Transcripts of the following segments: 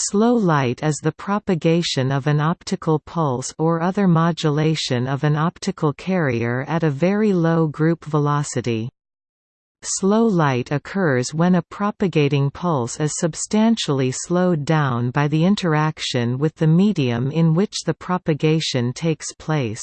Slow light is the propagation of an optical pulse or other modulation of an optical carrier at a very low group velocity. Slow light occurs when a propagating pulse is substantially slowed down by the interaction with the medium in which the propagation takes place.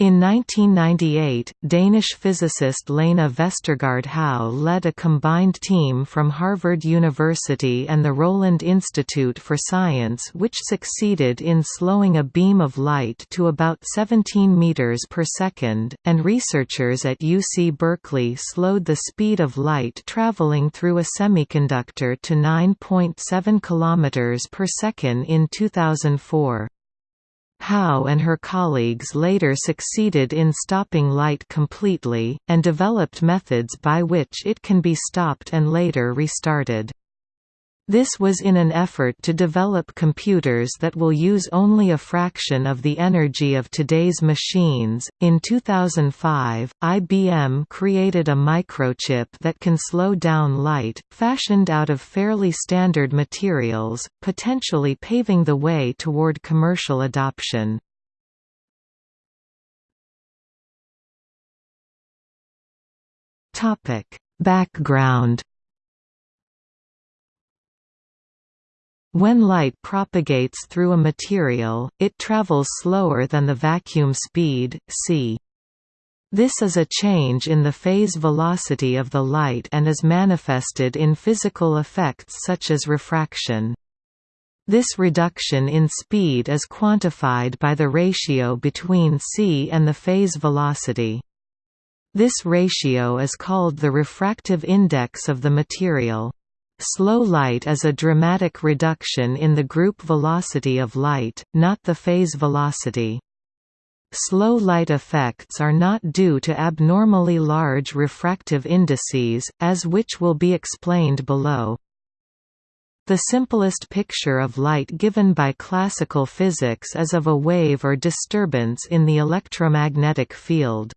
In 1998, Danish physicist Lene Vestergaard Hau led a combined team from Harvard University and the Rowland Institute for Science which succeeded in slowing a beam of light to about 17 meters per second, and researchers at UC Berkeley slowed the speed of light traveling through a semiconductor to 9.7 kilometers per second in 2004. Hau and her colleagues later succeeded in stopping light completely, and developed methods by which it can be stopped and later restarted. This was in an effort to develop computers that will use only a fraction of the energy of today's machines. In 2005, IBM created a microchip that can slow down light, fashioned out of fairly standard materials, potentially paving the way toward commercial adoption. Topic: Background When light propagates through a material, it travels slower than the vacuum speed, c. This is a change in the phase velocity of the light and is manifested in physical effects such as refraction. This reduction in speed is quantified by the ratio between c and the phase velocity. This ratio is called the refractive index of the material. Slow light is a dramatic reduction in the group velocity of light, not the phase velocity. Slow light effects are not due to abnormally large refractive indices, as which will be explained below. The simplest picture of light given by classical physics is of a wave or disturbance in the electromagnetic field.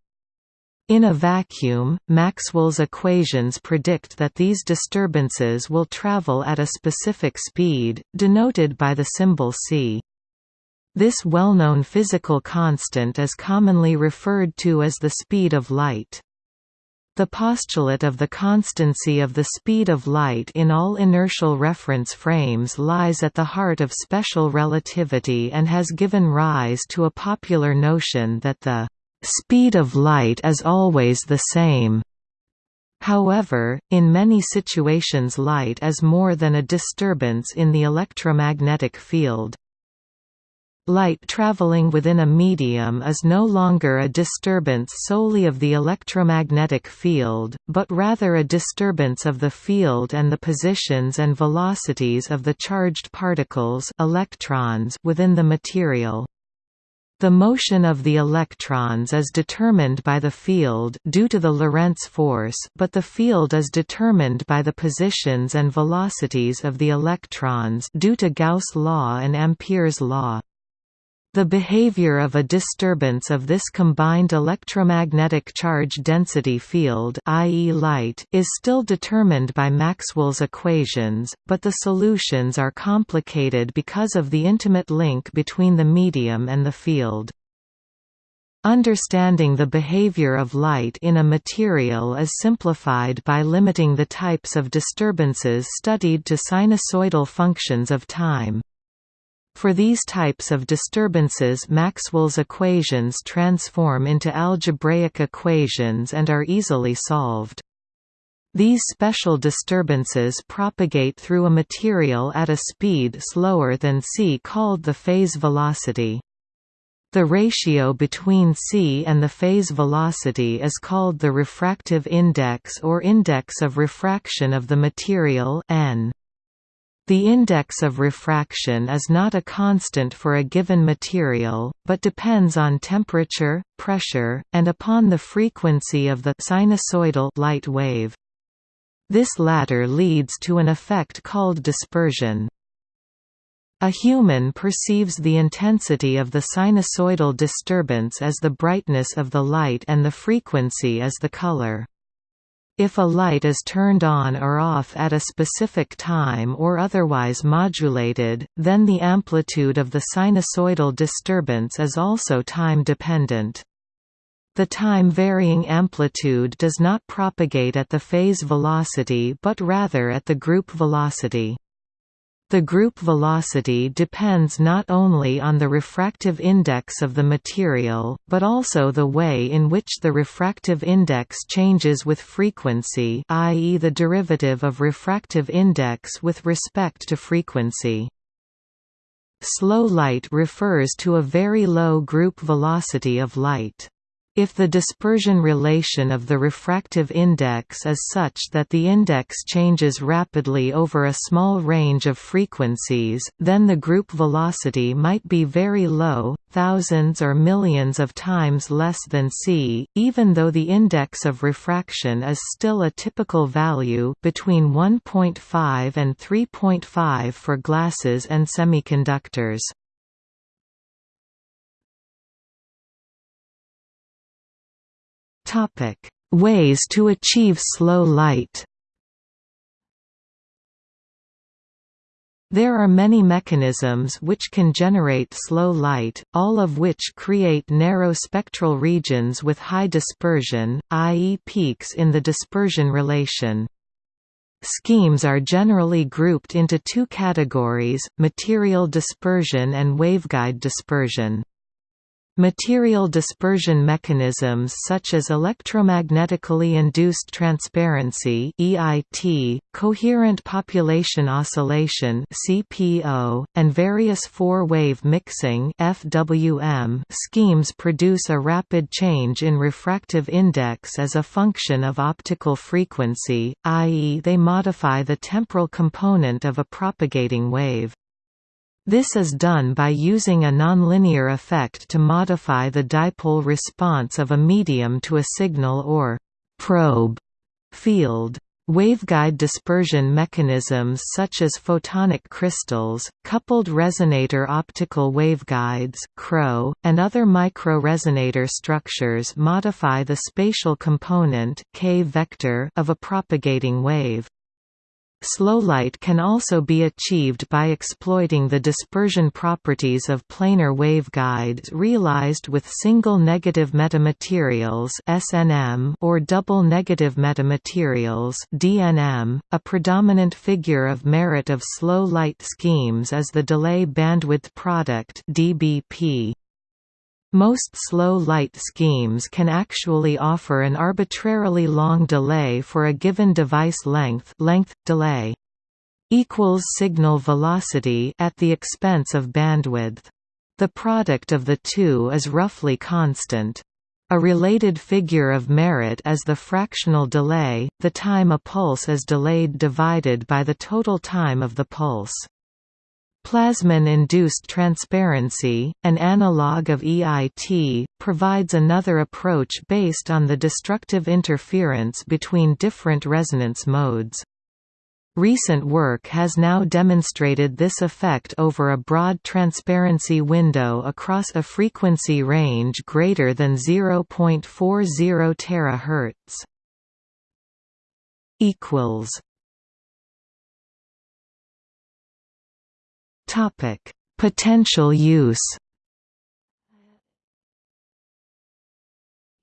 In a vacuum, Maxwell's equations predict that these disturbances will travel at a specific speed, denoted by the symbol c. This well-known physical constant is commonly referred to as the speed of light. The postulate of the constancy of the speed of light in all inertial reference frames lies at the heart of special relativity and has given rise to a popular notion that the speed of light is always the same. However, in many situations light is more than a disturbance in the electromagnetic field. Light traveling within a medium is no longer a disturbance solely of the electromagnetic field, but rather a disturbance of the field and the positions and velocities of the charged particles electrons within the material. The motion of the electrons is determined by the field due to the Lorentz force but the field is determined by the positions and velocities of the electrons due to Gauss' law and Ampere's law. The behavior of a disturbance of this combined electromagnetic charge density field i.e. light is still determined by Maxwell's equations, but the solutions are complicated because of the intimate link between the medium and the field. Understanding the behavior of light in a material is simplified by limiting the types of disturbances studied to sinusoidal functions of time. For these types of disturbances Maxwell's equations transform into algebraic equations and are easily solved. These special disturbances propagate through a material at a speed slower than c called the phase velocity. The ratio between c and the phase velocity is called the refractive index or index of refraction of the material n. The index of refraction is not a constant for a given material, but depends on temperature, pressure, and upon the frequency of the sinusoidal light wave. This latter leads to an effect called dispersion. A human perceives the intensity of the sinusoidal disturbance as the brightness of the light and the frequency as the color. If a light is turned on or off at a specific time or otherwise modulated, then the amplitude of the sinusoidal disturbance is also time-dependent. The time-varying amplitude does not propagate at the phase velocity but rather at the group velocity. The group velocity depends not only on the refractive index of the material, but also the way in which the refractive index changes with frequency i.e. the derivative of refractive index with respect to frequency. Slow light refers to a very low group velocity of light. If the dispersion relation of the refractive index is such that the index changes rapidly over a small range of frequencies, then the group velocity might be very low, thousands or millions of times less than c, even though the index of refraction is still a typical value between 1.5 and 3.5 for glasses and semiconductors. Topic: Ways to achieve slow light. There are many mechanisms which can generate slow light, all of which create narrow spectral regions with high dispersion, i.e. peaks in the dispersion relation. Schemes are generally grouped into two categories, material dispersion and waveguide dispersion. Material dispersion mechanisms such as electromagnetically induced transparency (EIT), coherent population oscillation (CPO), and various four-wave mixing (FWM) schemes produce a rapid change in refractive index as a function of optical frequency, i.e. they modify the temporal component of a propagating wave. This is done by using a nonlinear effect to modify the dipole response of a medium to a signal or probe field. Waveguide dispersion mechanisms such as photonic crystals, coupled resonator optical waveguides and other micro-resonator structures modify the spatial component K vector of a propagating wave. Slow light can also be achieved by exploiting the dispersion properties of planar waveguides realized with single negative metamaterials (SNM) or double negative metamaterials (DNM). A predominant figure of merit of slow light schemes is the delay bandwidth product (DBP). Most slow light schemes can actually offer an arbitrarily long delay for a given device length length delay equals signal velocity at the expense of bandwidth. The product of the two is roughly constant. A related figure of merit is the fractional delay, the time a pulse is delayed divided by the total time of the pulse. Plasmon-induced transparency, an analog of EIT, provides another approach based on the destructive interference between different resonance modes. Recent work has now demonstrated this effect over a broad transparency window across a frequency range greater than 0.40 terahertz. Topic: Potential use.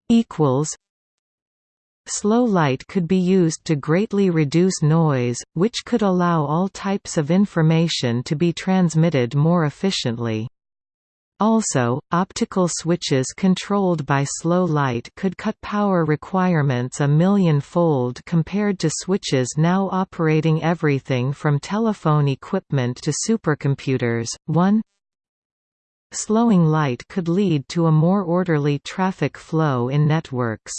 Equals. Slow light could be used to greatly reduce noise, which could allow all types of information to be transmitted more efficiently. Also, optical switches controlled by slow light could cut power requirements a million-fold compared to switches now operating everything from telephone equipment to supercomputers. 1 Slowing light could lead to a more orderly traffic flow in networks.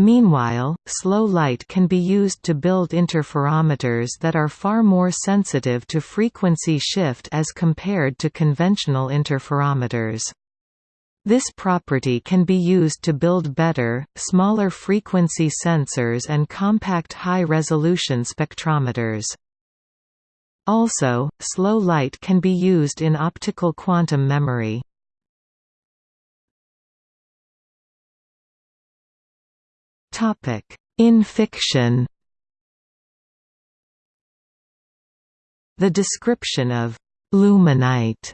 Meanwhile, slow light can be used to build interferometers that are far more sensitive to frequency shift as compared to conventional interferometers. This property can be used to build better, smaller frequency sensors and compact high-resolution spectrometers. Also, slow light can be used in optical quantum memory. In fiction The description of «luminite»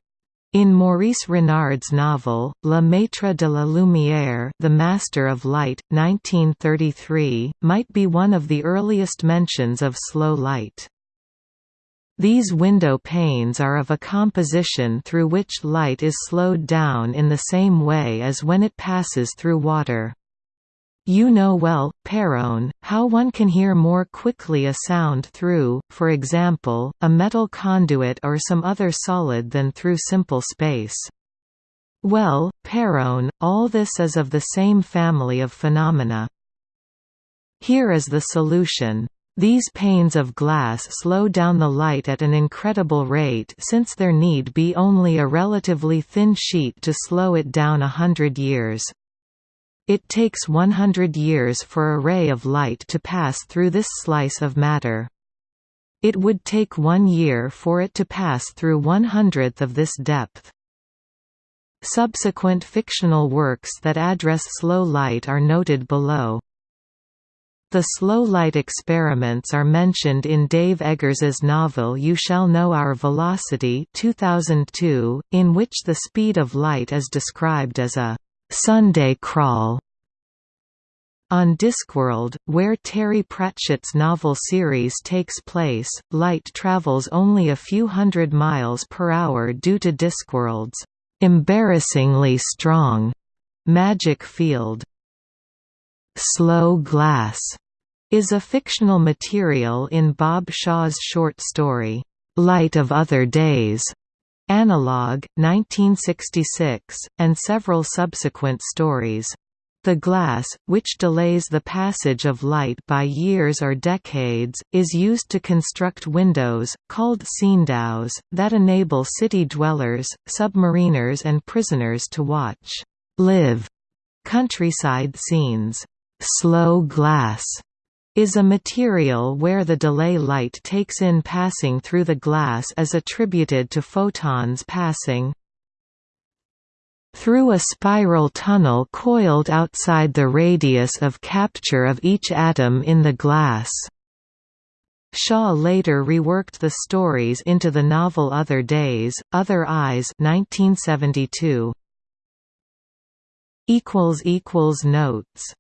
in Maurice Renard's novel, Le Maître de la Lumière The Master of Light, 1933, might be one of the earliest mentions of slow light. These window panes are of a composition through which light is slowed down in the same way as when it passes through water. You know well, Perron, how one can hear more quickly a sound through, for example, a metal conduit or some other solid than through simple space. Well, Perron, all this is of the same family of phenomena. Here is the solution. These panes of glass slow down the light at an incredible rate since there need be only a relatively thin sheet to slow it down a hundred years. It takes 100 years for a ray of light to pass through this slice of matter. It would take one year for it to pass through one hundredth of this depth. Subsequent fictional works that address slow light are noted below. The slow light experiments are mentioned in Dave Eggers's novel You Shall Know Our Velocity 2002, in which the speed of light is described as a Sunday Crawl on Discworld, where Terry Pratchett's novel series takes place, light travels only a few hundred miles per hour due to Discworld's embarrassingly strong magic field. Slow glass is a fictional material in Bob Shaw's short story, Light of Other Days, Analog, 1966, and several subsequent stories. The glass, which delays the passage of light by years or decades, is used to construct windows, called scenedows, that enable city dwellers, submariners and prisoners to watch live countryside scenes. Slow glass is a material where the delay light takes in passing through the glass is attributed to photons passing through a spiral tunnel coiled outside the radius of capture of each atom in the glass. Shaw later reworked the stories into the novel Other Days, Other Eyes 1972. Notes